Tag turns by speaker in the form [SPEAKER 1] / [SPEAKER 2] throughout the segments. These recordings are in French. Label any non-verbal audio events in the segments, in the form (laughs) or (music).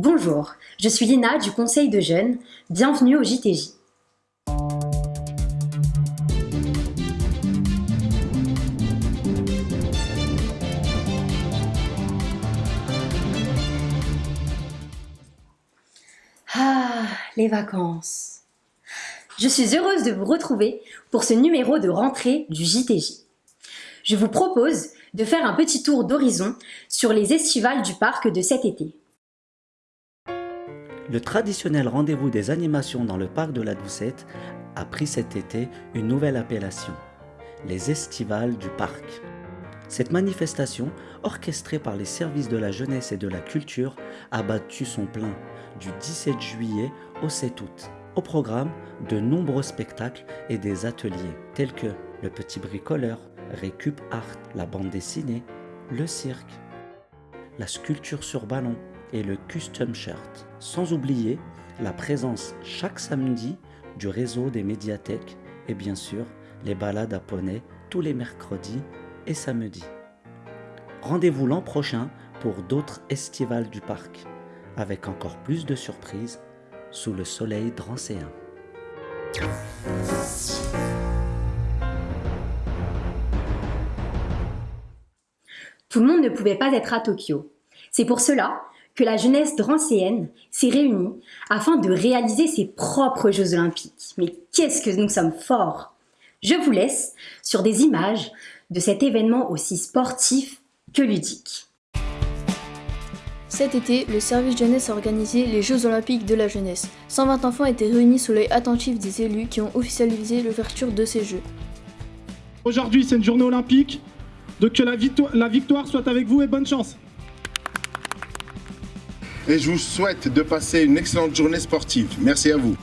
[SPEAKER 1] Bonjour, je suis Lina du Conseil de jeunes. Bienvenue au JTJ. Ah, les vacances. Je suis heureuse de vous retrouver pour ce numéro de rentrée du JTJ. Je vous propose de faire un petit tour d'horizon sur les estivales du parc de cet été.
[SPEAKER 2] Le traditionnel rendez-vous des animations dans le parc de la Doucette a pris cet été une nouvelle appellation, les estivales du parc. Cette manifestation, orchestrée par les services de la jeunesse et de la culture, a battu son plein du 17 juillet au 7 août. Au programme, de nombreux spectacles et des ateliers tels que Le Petit Bricoleur, Récup Art, la bande dessinée, le cirque, la sculpture sur ballon, et le Custom Shirt. Sans oublier la présence chaque samedi du réseau des médiathèques et bien sûr les balades à poney tous les mercredis et samedis. Rendez-vous l'an prochain pour d'autres estivales du parc, avec encore plus de surprises sous le soleil drancéen.
[SPEAKER 1] Tout le monde ne pouvait pas être à Tokyo. C'est pour cela que la jeunesse drancéenne s'est réunie afin de réaliser ses propres Jeux Olympiques. Mais qu'est-ce que nous sommes forts Je vous laisse sur des images de cet événement aussi sportif que ludique.
[SPEAKER 3] Cet été, le service jeunesse a organisé les Jeux Olympiques de la jeunesse. 120 enfants étaient réunis sous l'œil attentif des élus qui ont officialisé l'ouverture de ces Jeux.
[SPEAKER 4] Aujourd'hui, c'est une journée olympique, donc que la, la victoire soit avec vous et bonne chance
[SPEAKER 5] et je vous souhaite de passer une excellente journée sportive. Merci à vous.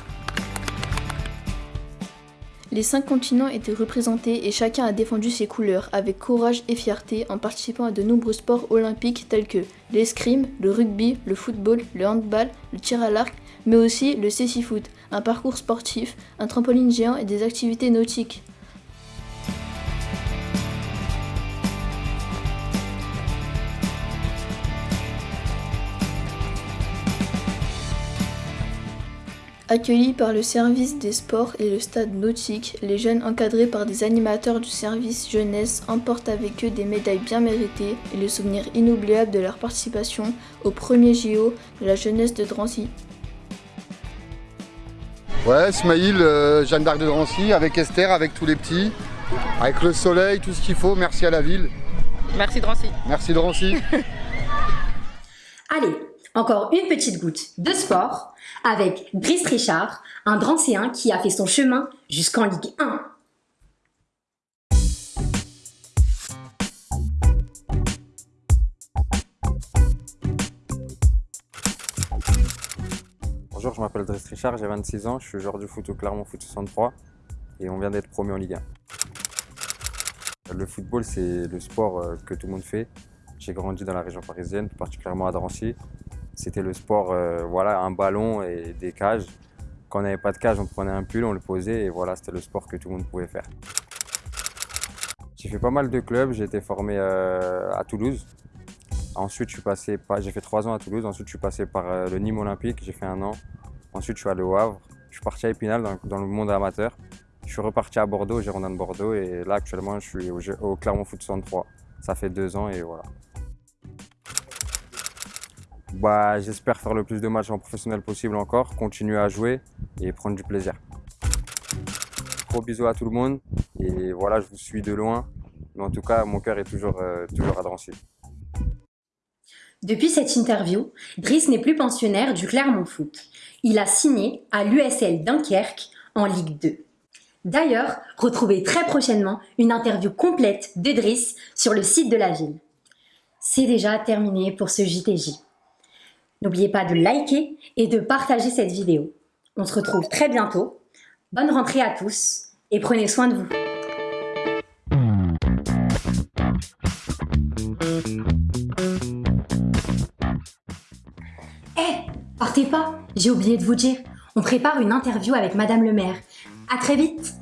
[SPEAKER 3] Les cinq continents étaient représentés et chacun a défendu ses couleurs avec courage et fierté en participant à de nombreux sports olympiques tels que l'escrime, le rugby, le football, le handball, le tir à l'arc, mais aussi le cécifoot, un parcours sportif, un trampoline géant et des activités nautiques. Accueillis par le service des sports et le stade nautique, les jeunes encadrés par des animateurs du service jeunesse emportent avec eux des médailles bien méritées et le souvenir inoubliable de leur participation au premier JO de la jeunesse de Drancy.
[SPEAKER 6] Ouais, Smaïl, euh, Jeanne d'Arc de Drancy, avec Esther, avec tous les petits, avec le soleil, tout ce qu'il faut. Merci à la ville.
[SPEAKER 7] Merci Drancy.
[SPEAKER 6] Merci Drancy. (laughs)
[SPEAKER 1] Allez, encore une petite goutte de sport avec Brice Richard, un Drancéen qui a fait son chemin jusqu'en Ligue 1.
[SPEAKER 8] Bonjour, je m'appelle Driss Richard, j'ai 26 ans, je suis joueur du foot au Clermont Foot 63 et on vient d'être promu en Ligue 1. Le football, c'est le sport euh, que tout le monde fait. J'ai grandi dans la région parisienne, particulièrement à Drancy. C'était le sport, euh, voilà, un ballon et des cages. Quand on n'avait pas de cage, on prenait un pull, on le posait et voilà, c'était le sport que tout le monde pouvait faire. J'ai fait pas mal de clubs, j'ai été formé euh, à Toulouse. Ensuite, j'ai fait trois ans à Toulouse. Ensuite, je suis passé par euh, le Nîmes Olympique, j'ai fait un an. Ensuite, je suis allé au Havre. Je suis parti à Épinal dans, le monde amateur. Je suis reparti à Bordeaux, Girondin de Bordeaux. Et là, actuellement, je suis au, au Clermont Foot 63. Ça fait deux ans et voilà. Bah, J'espère faire le plus de matchs en professionnel possible encore, continuer à jouer et prendre du plaisir. Gros bisous à tout le monde et voilà, je vous suis de loin. Mais en tout cas, mon cœur est toujours, euh, toujours à Drancy.
[SPEAKER 1] Depuis cette interview, Driss n'est plus pensionnaire du Clermont Foot. Il a signé à l'USL Dunkerque en Ligue 2. D'ailleurs, retrouvez très prochainement une interview complète de Driss sur le site de la ville. C'est déjà terminé pour ce JTJ. N'oubliez pas de liker et de partager cette vidéo. On se retrouve très bientôt. Bonne rentrée à tous et prenez soin de vous. Eh, partez pas, j'ai oublié de vous dire. On prépare une interview avec Madame le maire. À très vite